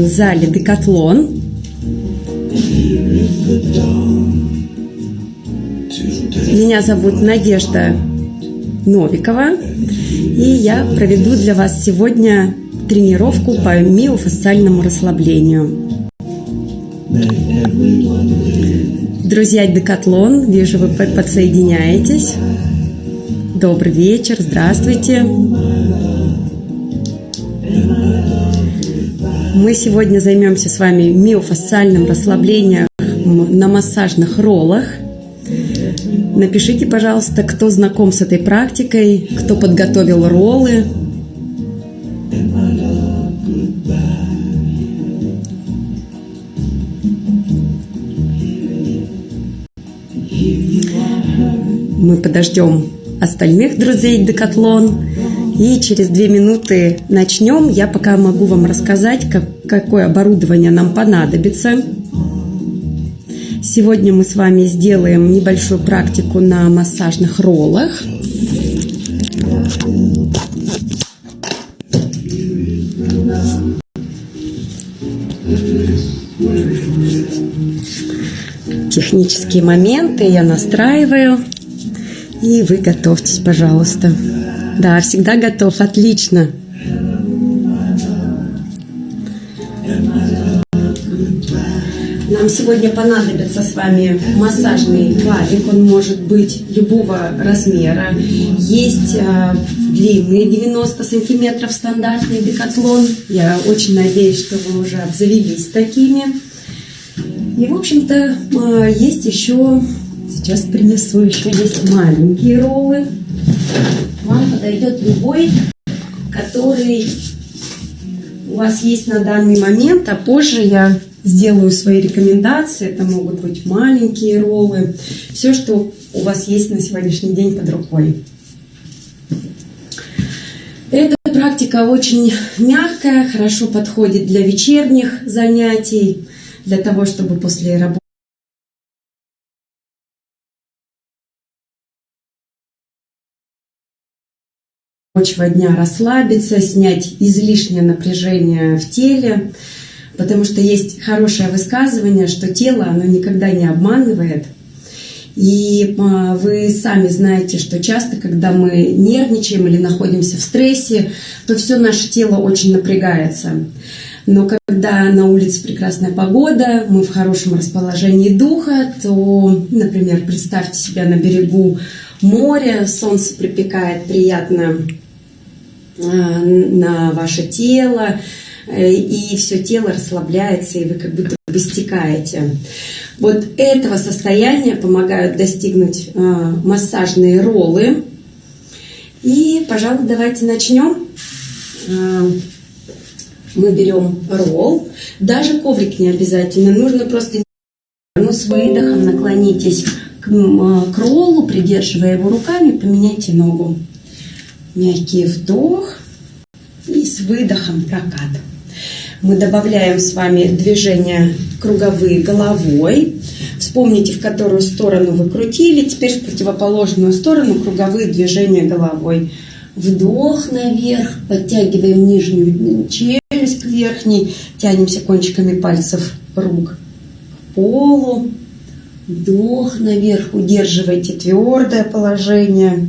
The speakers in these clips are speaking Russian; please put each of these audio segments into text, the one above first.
тренинг-зале «Декатлон». Меня зовут Надежда Новикова, и я проведу для вас сегодня тренировку по миофасциальному расслаблению. Друзья Декатлон, вижу, вы подсоединяетесь. Добрый вечер, здравствуйте. Мы сегодня займемся с вами миофасциальным расслаблением на массажных роллах. Напишите, пожалуйста, кто знаком с этой практикой, кто подготовил роллы. Мы подождем остальных друзей Декатлон. И через две минуты начнем. Я пока могу вам рассказать, как, какое оборудование нам понадобится. Сегодня мы с вами сделаем небольшую практику на массажных роллах. Технические моменты я настраиваю. И вы готовьтесь, пожалуйста. Да, всегда готов. Отлично. Нам сегодня понадобится с вами массажный валик. Он может быть любого размера. Есть э, длинный 90 сантиметров стандартный декатлон. Я очень надеюсь, что вы уже обзавелись такими. И, в общем-то, э, есть еще Сейчас принесу еще есть маленькие роллы. Подойдет любой, который у вас есть на данный момент, а позже я сделаю свои рекомендации. Это могут быть маленькие роллы, все, что у вас есть на сегодняшний день под рукой. Эта практика очень мягкая, хорошо подходит для вечерних занятий, для того, чтобы после работы рабочего дня расслабиться, снять излишнее напряжение в теле, потому что есть хорошее высказывание, что тело, оно никогда не обманывает. И а, вы сами знаете, что часто, когда мы нервничаем или находимся в стрессе, то все наше тело очень напрягается. Но когда на улице прекрасная погода, мы в хорошем расположении духа, то, например, представьте себя на берегу моря, солнце припекает приятно на ваше тело, э, и все тело расслабляется, и вы как будто бы стекаете. Вот этого состояния помогают достигнуть э, массажные роллы. И, пожалуй, давайте начнем. Мы берем ролл. Даже коврик не обязательно. Нужно просто ну, с выдохом наклонитесь к, к роллу, придерживая его руками, поменяйте ногу мягкий вдох и с выдохом прокат. Мы добавляем с вами движения круговые головой. Вспомните, в которую сторону вы крутили. Теперь в противоположную сторону круговые движения головой. Вдох наверх, подтягиваем нижнюю челюсть к верхней, тянемся кончиками пальцев рук к полу. Вдох наверх, удерживайте твердое положение.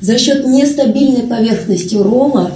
За счет нестабильной поверхности рола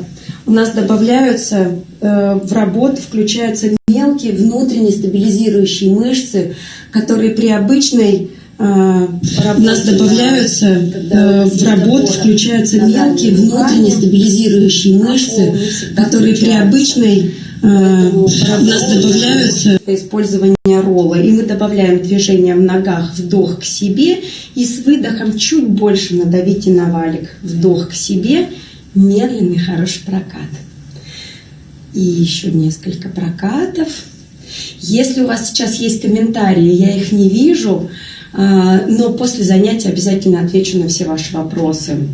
у нас добавляются э, в работу, включаются мелкие внутренние стабилизирующие мышцы, которые при обычной э, у нас добавляются э, в работу, включаются мелкие внутренние стабилизирующие мышцы, которые при обычной у нас добавляются использование ролла, и мы добавляем движение в ногах, вдох к себе, и с выдохом чуть больше надавите на валик, вдох к себе, медленный хороший прокат. И еще несколько прокатов. Если у вас сейчас есть комментарии, я их не вижу, а, но после занятия обязательно отвечу на все ваши вопросы.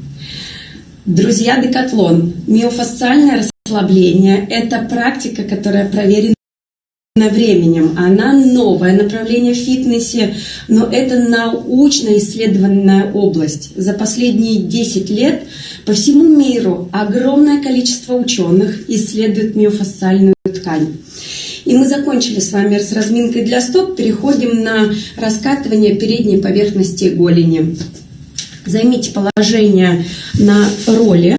Друзья, декатлон, миофасциальное расслабление – это практика, которая проверена временем. Она новое направление в фитнесе, но это научно исследованная область. За последние 10 лет по всему миру огромное количество ученых исследует миофасциальную ткань. И мы закончили с вами с разминкой для стоп. Переходим на раскатывание передней поверхности голени. Займите положение на роли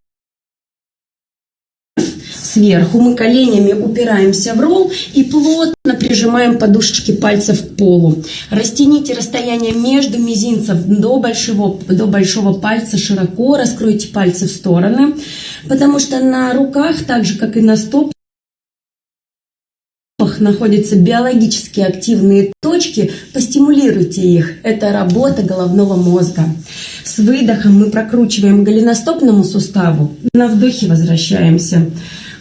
сверху. Мы коленями упираемся в ролл и плотно прижимаем подушечки пальцев к полу. Растяните расстояние между мизинцев до большого, до большого пальца широко. Раскройте пальцы в стороны, потому что на руках, так же как и на стопах, находятся биологически активные точки, постимулируйте их. Это работа головного мозга. С выдохом мы прокручиваем голеностопному суставу, на вдохе возвращаемся.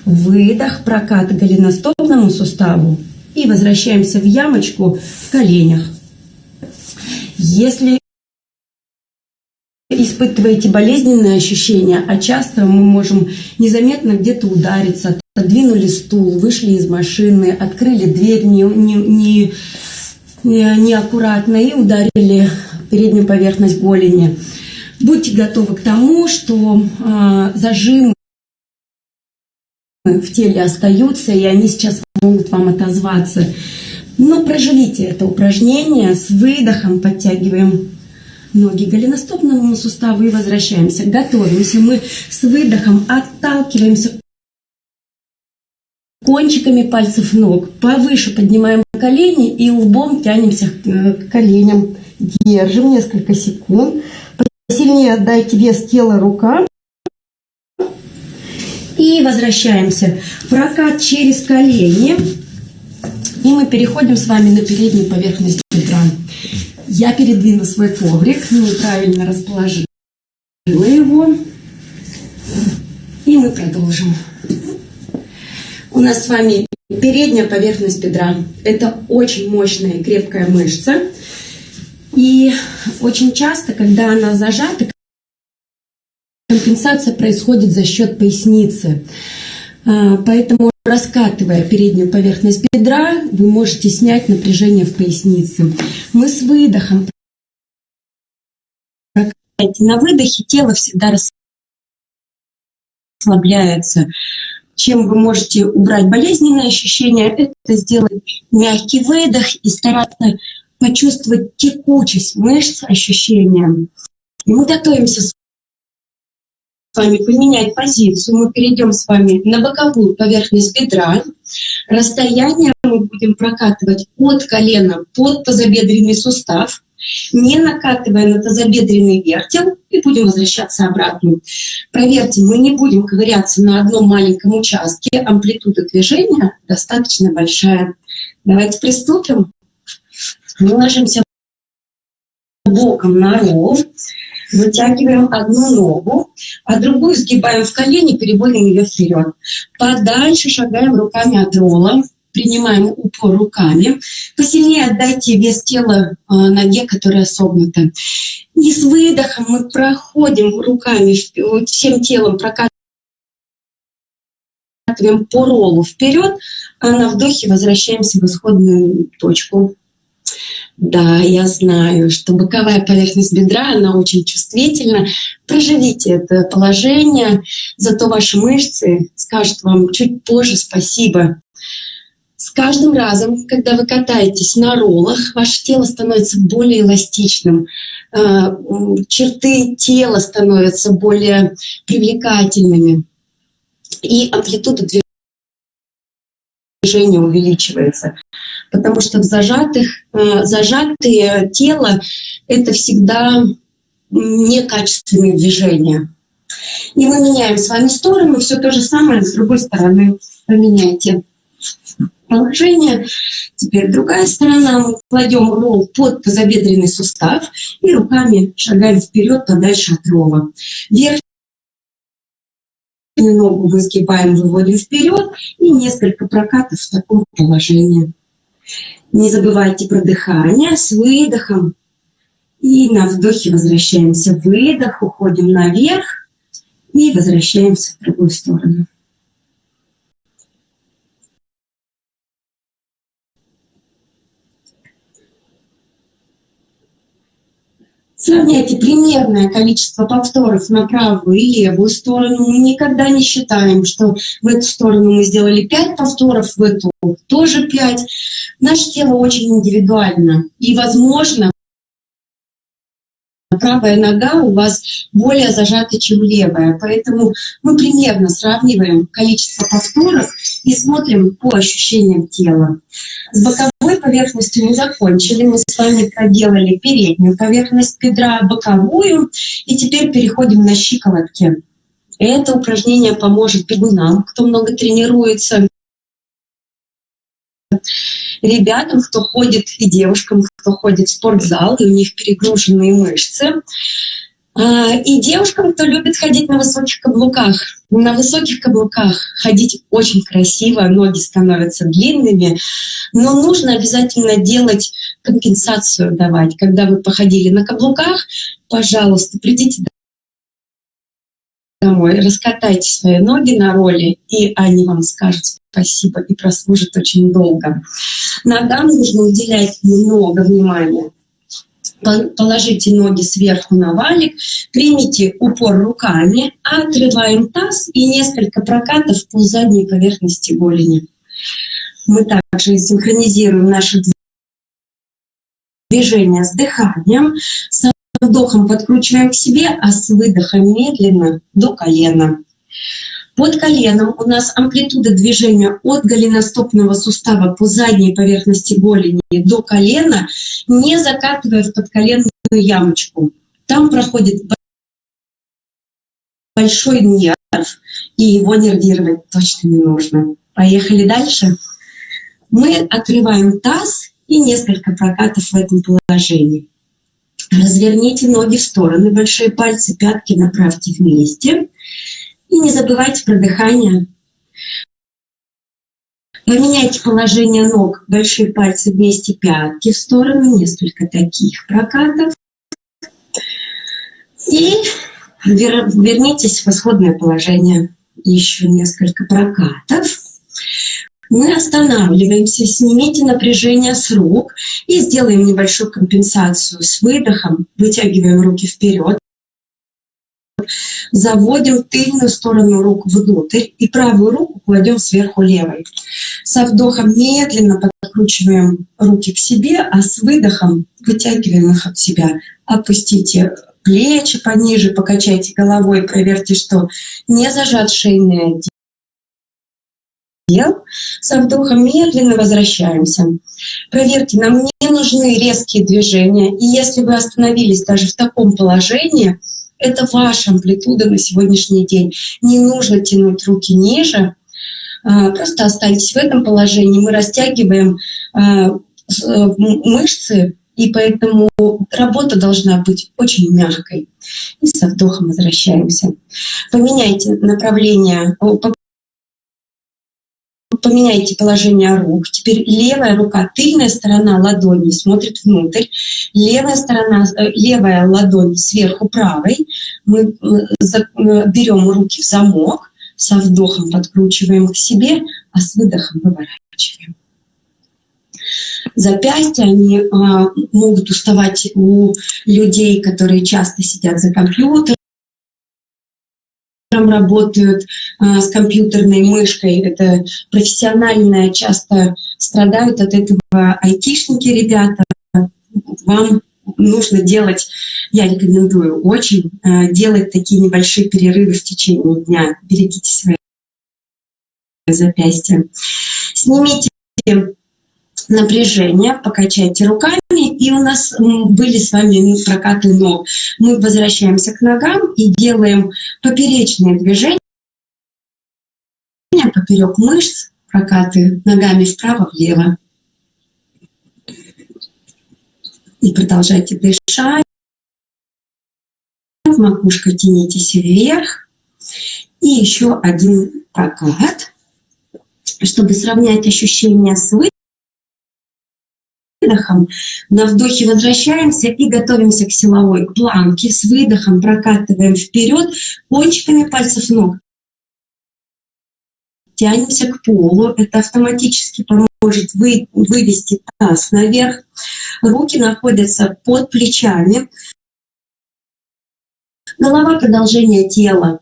Выдох, прокат голеностопному суставу и возвращаемся в ямочку в коленях. Если испытываете болезненные ощущения, а часто мы можем незаметно где-то удариться, отодвинули стул, вышли из машины, открыли дверь не, не, не, неаккуратно и ударили переднюю поверхность голени. Будьте готовы к тому, что э, зажимы в теле остаются, и они сейчас могут вам отозваться. Но проживите это упражнение с выдохом, подтягиваем ноги к голеностопному суставу и возвращаемся. Готовимся. Мы с выдохом отталкиваемся кончиками пальцев ног. Повыше поднимаем колени и лбом тянемся к коленям. Держим несколько секунд. Посильнее отдайте вес тела рукам. И возвращаемся. Прокат через колени. И мы переходим с вами на переднюю поверхность бедра. Я передвину свой коврик, неправильно расположила его. И мы продолжим. У нас с вами передняя поверхность бедра. Это очень мощная и крепкая мышца. И очень часто, когда она зажата, компенсация происходит за счет поясницы. А, поэтому, раскатывая переднюю поверхность бедра, вы можете снять напряжение в пояснице. Мы с выдохом на выдохе тело всегда расслабляется чем вы можете убрать болезненные ощущения, это сделать мягкий выдох и стараться почувствовать текучесть мышц, ощущения. И мы готовимся с вами поменять позицию. Мы перейдем с вами на боковую поверхность бедра. Расстояние мы будем прокатывать от колена под тазобедренный сустав не накатывая на тазобедренный вертел и будем возвращаться обратно. Проверьте, мы не будем ковыряться на одном маленьком участке, амплитуда движения достаточно большая. Давайте приступим. Мы ложимся боком на ров, вытягиваем одну ногу, а другую сгибаем в колени, переводим ее вперед. Подальше шагаем руками от рола, принимаем упор руками. Посильнее отдайте вес тела э, ноге, которая согнута. И с выдохом мы проходим руками, всем телом прокатываем по роллу вперед, а на вдохе возвращаемся в исходную точку. Да, я знаю, что боковая поверхность бедра, она очень чувствительна. Проживите это положение, зато ваши мышцы скажут вам чуть позже спасибо. С каждым разом, когда вы катаетесь на роллах, ваше тело становится более эластичным, а, черты тела становятся более привлекательными, и амплитуда движения увеличивается. Потому что в зажатых, а, зажатые тело — это всегда некачественные движения. И мы меняем с вами сторону, все то же самое с другой стороны поменяйте положение. Теперь другая сторона. Мы кладем ролл под тазобедренный сустав и руками шагаем вперед подальше от ролла. Ногу мы сгибаем, выводим вперед и несколько прокатов в таком положении. Не забывайте про дыхание с выдохом. И на вдохе возвращаемся. Выдох, уходим наверх и возвращаемся в другую сторону. Сравняйте примерное количество повторов на правую и левую сторону. Мы никогда не считаем, что в эту сторону мы сделали 5 повторов, в эту тоже 5. Наше тело очень индивидуально. И, возможно, правая нога у вас более зажата, чем левая. Поэтому мы примерно сравниваем количество повторов и смотрим по ощущениям тела. С боковой поверхностью мы закончили. Мы с вами проделали переднюю поверхность бедра, боковую. И теперь переходим на щиколотки. Это упражнение поможет бегунам, кто много тренируется, ребятам, кто ходит, и девушкам, кто ходит в спортзал, и у них перегруженные мышцы. А, и девушкам, кто любит ходить на высоких каблуках. На высоких каблуках ходить очень красиво, ноги становятся длинными, но нужно обязательно делать компенсацию давать. Когда вы походили на каблуках, пожалуйста, придите домой, раскатайте свои ноги на роли, и они вам скажут спасибо и прослужат очень долго. Ногам нужно уделять много внимания. Положите ноги сверху на валик, примите упор руками, отрываем таз и несколько прокатов по задней поверхности голени. Мы также синхронизируем наши движения с дыханием. Вдохом подкручиваем к себе, а с выдохом медленно до колена. Под коленом у нас амплитуда движения от голеностопного сустава по задней поверхности голени до колена, не закатывая в подколенную ямочку. Там проходит большой нерв, и его нервировать точно не нужно. Поехали дальше. Мы открываем таз и несколько прокатов в этом положении. Разверните ноги в стороны, большие пальцы, пятки направьте вместе. И не забывайте про дыхание. Поменяйте положение ног, большие пальцы вместе, пятки в сторону, несколько таких прокатов. И вернитесь в исходное положение. Еще несколько прокатов. Мы останавливаемся, снимите напряжение с рук и сделаем небольшую компенсацию с выдохом. Вытягиваем руки вперед, заводим тыльную сторону рук внутрь и правую руку кладем сверху левой. Со вдохом медленно подкручиваем руки к себе, а с выдохом вытягиваем их от себя. Опустите плечи пониже, покачайте головой, проверьте, что не зажат шейный отдел. Со вдохом медленно возвращаемся. Проверьте, нам не нужны резкие движения. И если вы остановились даже в таком положении, это ваша амплитуда на сегодняшний день. Не нужно тянуть руки ниже, а, просто останьтесь в этом положении. Мы растягиваем а, э, мышцы, и поэтому работа должна быть очень мягкой. И со вдохом возвращаемся. Поменяйте направление, поменяйте положение рук. Теперь левая рука, тыльная сторона ладони смотрит внутрь, левая сторона, э, левая ладонь сверху правой. Мы э, э, берем руки в замок, со вдохом подкручиваем к себе, а с выдохом выворачиваем. Запястья, они а, могут уставать у людей, которые часто сидят за компьютером, работают а, с компьютерной мышкой. Это профессиональное, часто страдают от этого айтишники, ребята. Вам нужно делать, я рекомендую очень, а, делать такие небольшие перерывы в течение дня. Берегите свои запястья. Снимите напряжение, покачайте руками, и у нас были с вами прокаты ног. Мы возвращаемся к ногам и делаем поперечные движения поперек мышц, прокаты ногами вправо-влево. И продолжайте дышать. Макушкой тянитесь вверх. И еще один прокат, чтобы сравнять ощущения с выдохом. На вдохе возвращаемся и готовимся к силовой, к планке. С выдохом прокатываем вперед кончиками пальцев ног. Тянемся к полу. Это автоматически поможет вы, вывести таз наверх. Руки находятся под плечами. Голова – продолжение тела.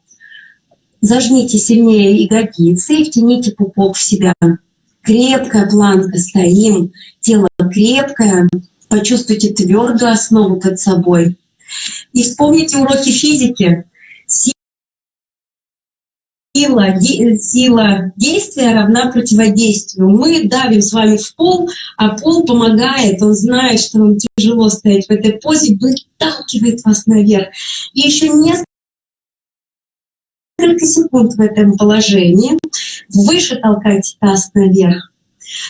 Зажмите сильнее ягодицы и втяните пупок в себя. Крепкая планка, стоим. Тело крепкое. Почувствуйте твердую основу под собой. И вспомните уроки физики. Сила, сила действия равна противодействию. Мы давим с вами в пол, а пол помогает, он знает, что вам тяжело стоять в этой позе, выталкивает вас наверх. И еще несколько секунд в этом положении. Выше толкайте таз наверх.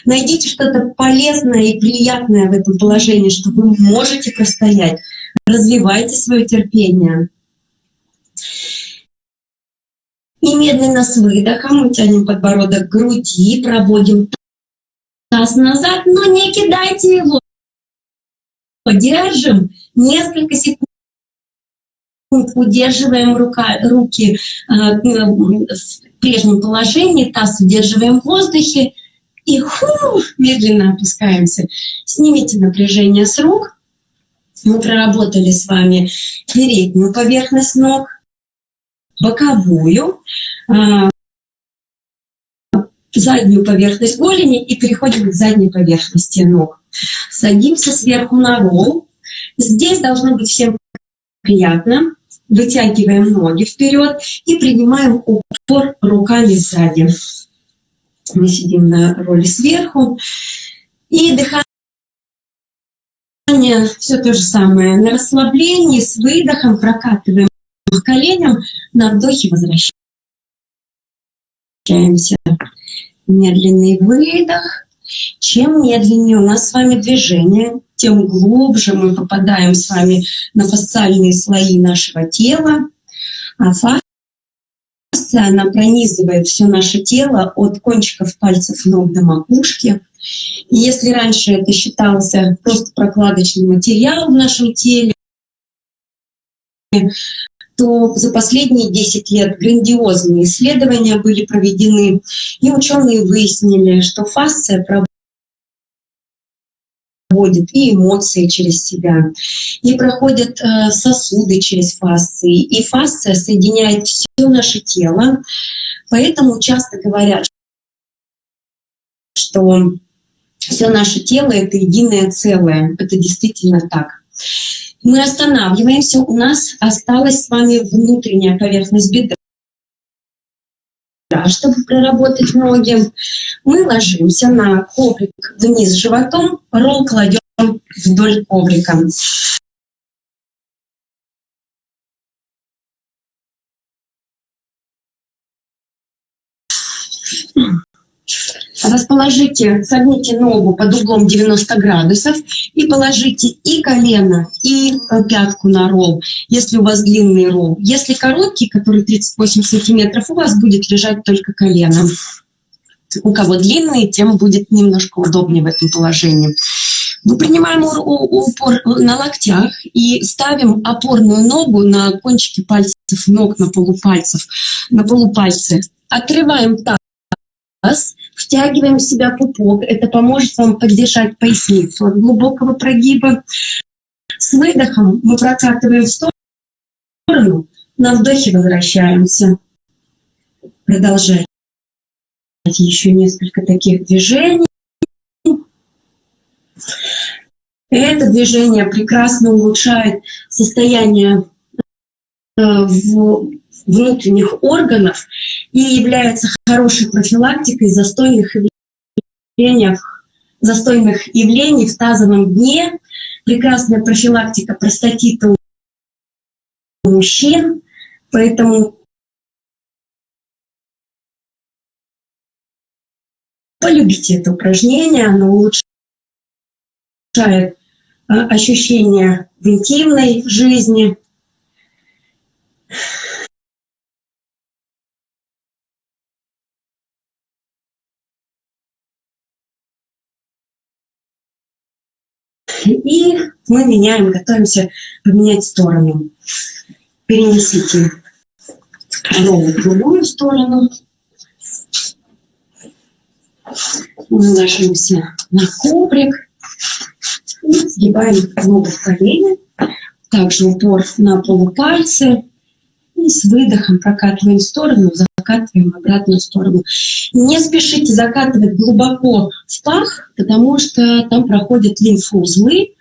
Найдите что-то полезное и приятное в этом положении, что вы можете простоять. Развивайте свое терпение. И медленно с выдохом мы тянем подбородок к груди, проводим таз назад, но не кидайте его. Держим несколько секунд. Удерживаем рука, руки э, в прежнем положении, таз удерживаем в воздухе и ху, медленно опускаемся. Снимите напряжение с рук. Мы проработали с вами переднюю поверхность ног, боковую, а, заднюю поверхность голени и переходим к задней поверхности ног. Садимся сверху на ролл. Здесь должно быть всем приятно. Вытягиваем ноги вперед и принимаем упор руками сзади. Мы сидим на роли сверху. И дыхание все то же самое. На расслаблении с выдохом прокатываем к коленям, на вдохе возвращаемся. Медленный выдох. Чем медленнее у нас с вами движение, тем глубже мы попадаем с вами на фасциальные слои нашего тела. А фасция, она пронизывает все наше тело от кончиков пальцев ног до макушки. И если раньше это считался просто прокладочный материал в нашем теле, то за последние 10 лет грандиозные исследования были проведены, и ученые выяснили, что фасция проводит и эмоции через себя, и проходят э, сосуды через фасции, и фасция соединяет все наше тело. Поэтому часто говорят, что все наше тело — это единое целое. Это действительно так. Мы останавливаемся, у нас осталась с вами внутренняя поверхность бедра. Чтобы проработать ноги, мы ложимся на коврик вниз животом, ролл кладем вдоль коврика. Расположите, согните ногу под углом 90 градусов и положите и колено, и э, пятку на ролл, если у вас длинный ролл. Если короткий, который 38 сантиметров, у вас будет лежать только колено. У кого длинный, тем будет немножко удобнее в этом положении. Мы принимаем упор на локтях и ставим опорную ногу на кончики пальцев ног, на полупальцев, на полупальцы. Отрываем таз, Втягиваем в себя пупок. Это поможет вам поддержать поясницу от глубокого прогиба. С выдохом мы прокатываем в сторону, на вдохе возвращаемся. Продолжайте еще несколько таких движений. Это движение прекрасно улучшает состояние э, внутренних органов и является хорошей профилактикой застойных явлений, застойных явлений в тазовом дне, прекрасная профилактика простатита у мужчин, поэтому полюбите это упражнение, оно улучшает а, ощущения в интимной жизни, И мы меняем, готовимся поменять сторону. Перенесите ногу в другую сторону. Мы ложимся на коврик и сгибаем ногу в колени. Также упор на полупальцы И с выдохом прокатываем в сторону, закатываем в обратную сторону. Не спешите закатывать глубоко в пах, потому что там проходят лимфоузлы,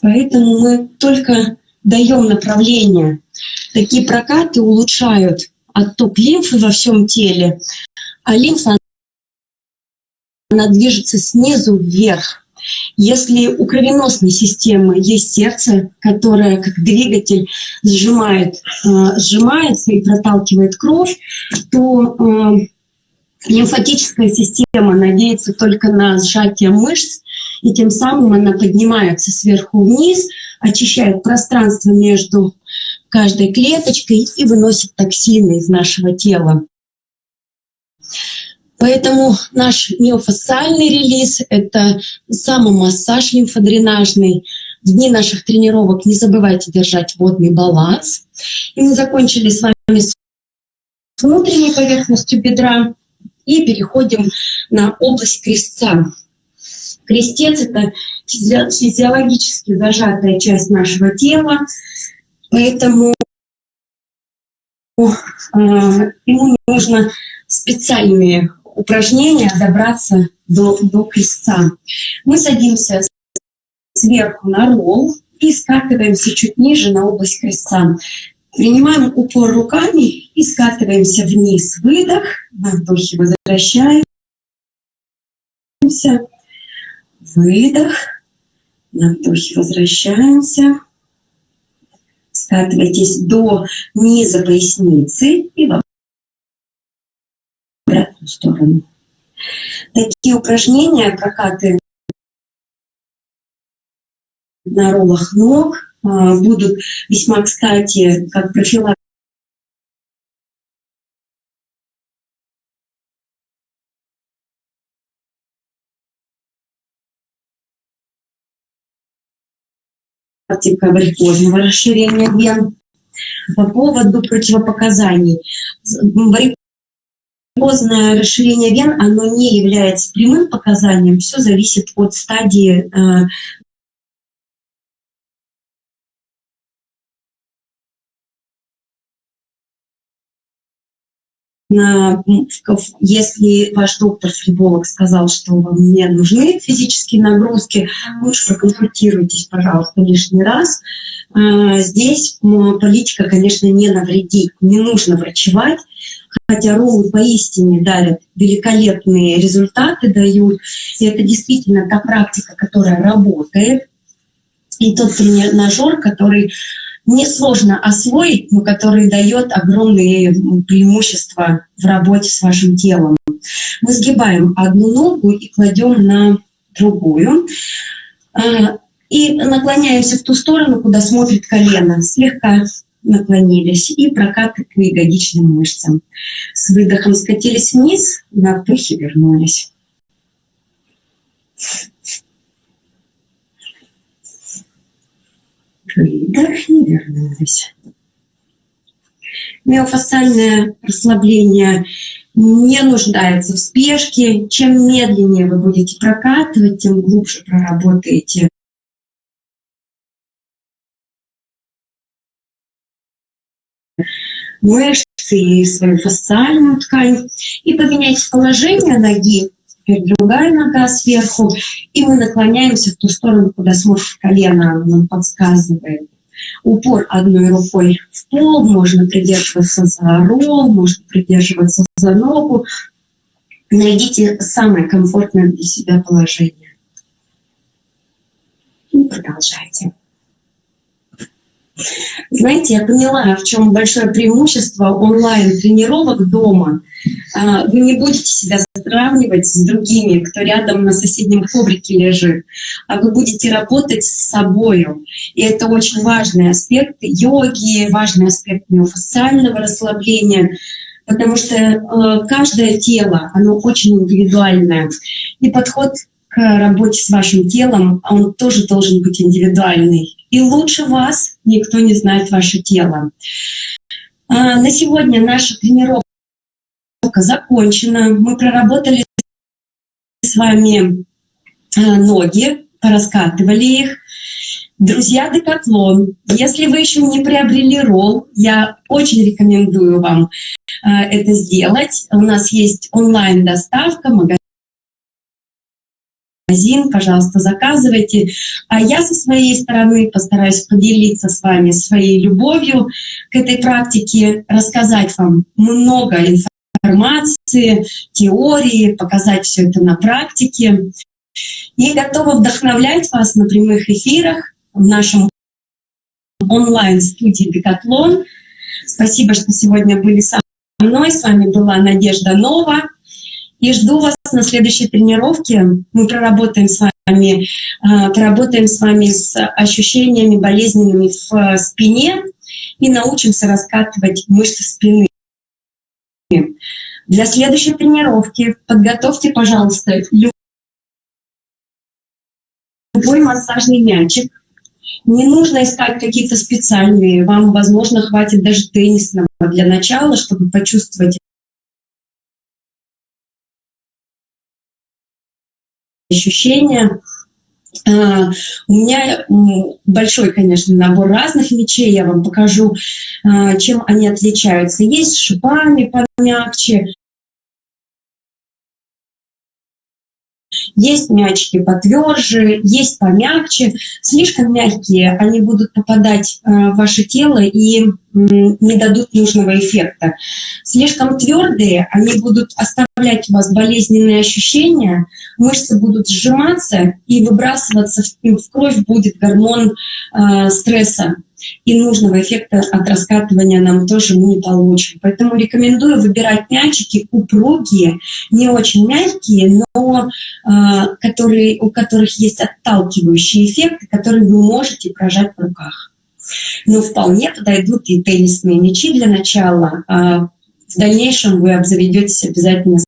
поэтому мы только даем направление. Такие прокаты улучшают отток лимфы во всем теле, а лимфа она движется снизу вверх. Если у кровеносной системы есть сердце, которое как двигатель сжимает, э, сжимается и проталкивает кровь, то э, лимфатическая система надеется только на сжатие мышц, и тем самым она поднимается сверху вниз, очищает пространство между каждой клеточкой и выносит токсины из нашего тела. Поэтому наш миофасциальный релиз — это самомассаж лимфодренажный. В дни наших тренировок не забывайте держать водный баланс. И мы закончили с вами с внутренней поверхностью бедра и переходим на область крестца. Крестец — это физиологически зажатая часть нашего тела, поэтому э, ему нужно специальные упражнения добраться до, до крестца. Мы садимся сверху на ролл и скатываемся чуть ниже на область крестца. Принимаем упор руками и скатываемся вниз. Выдох, на вдохе возвращаемся. Выдох, на вдохе возвращаемся. Скатывайтесь до низа поясницы и в обратную сторону. Такие упражнения, прокаты на роллах ног а, будут весьма кстати, как профилактика варикозного расширения вен. По поводу противопоказаний поздное расширение вен, оно не является прямым показанием, все зависит от стадии если ваш доктор-флеболог сказал, что вам не нужны физические нагрузки, лучше проконсультируйтесь, пожалуйста, лишний раз. Э, здесь политика, конечно, не навредит, не нужно врачевать, хотя роллы поистине дарят великолепные результаты, дают. И это действительно та практика, которая работает. И тот тренажер, который несложно освоить, но который дает огромные преимущества в работе с вашим телом. Мы сгибаем одну ногу и кладем на другую. А, и наклоняемся в ту сторону, куда смотрит колено. Слегка наклонились и прокаты к ягодичным мышцам. С выдохом скатились вниз, на вдохе вернулись. Выдох и вернулись. Миофасциальное расслабление не нуждается в спешке. Чем медленнее вы будете прокатывать, тем глубже проработаете мышцы и свою фасциальную ткань. И поменяйте положение ноги, теперь другая нога сверху, и мы наклоняемся в ту сторону, куда смотрит колено, нам подсказывает. Упор одной рукой в пол, можно придерживаться за ролл, можно придерживаться за ногу. Найдите самое комфортное для себя положение. И продолжайте. Знаете, я поняла, в чем большое преимущество онлайн-тренировок дома. А, вы не будете себя сравнивать с другими, кто рядом на соседнем коврике лежит, а вы будете работать с собой. И это очень важный аспект йоги, важный аспект миофасциального расслабления, потому что э, каждое тело, оно очень индивидуальное. И подход к работе с вашим телом, он тоже должен быть индивидуальный. И лучше вас никто не знает ваше тело. А, на сегодня наша тренировка закончена. Мы проработали с вами а, ноги, пораскатывали их. Друзья Декатлон, если вы еще не приобрели ролл, я очень рекомендую вам э, это сделать. У нас есть онлайн-доставка, магазин, пожалуйста, заказывайте. А я со своей стороны постараюсь поделиться с вами своей любовью к этой практике, рассказать вам много информации, теории, показать все это на практике. И готова вдохновлять вас на прямых эфирах в нашем онлайн-студии «Декатлон». Спасибо, что сегодня были со мной. С вами была Надежда Нова. И жду вас на следующей тренировке. Мы проработаем с вами, а, проработаем с вами с ощущениями болезненными в спине и научимся раскатывать мышцы спины. Для следующей тренировки подготовьте, пожалуйста, любой массажный мячик. Не нужно искать какие-то специальные. Вам, возможно, хватит даже теннисного для начала, чтобы почувствовать ощущения. А, у меня большой, конечно, набор разных мечей. Я вам покажу, а, чем они отличаются. Есть шипами помягче, Есть мячики потверже, есть помягче. Слишком мягкие, они будут попадать э, в ваше тело и не дадут нужного эффекта. Слишком твердые, они будут оставлять у вас болезненные ощущения, мышцы будут сжиматься и выбрасываться в кровь будет гормон э, стресса и нужного эффекта от раскатывания нам тоже мы не получим. Поэтому рекомендую выбирать мячики упругие, не очень мягкие, но э, которые, у которых есть отталкивающие эффекты, которые вы можете прожать в руках. Но вполне подойдут и теннисные мячи для начала. А в дальнейшем вы обзаведетесь обязательно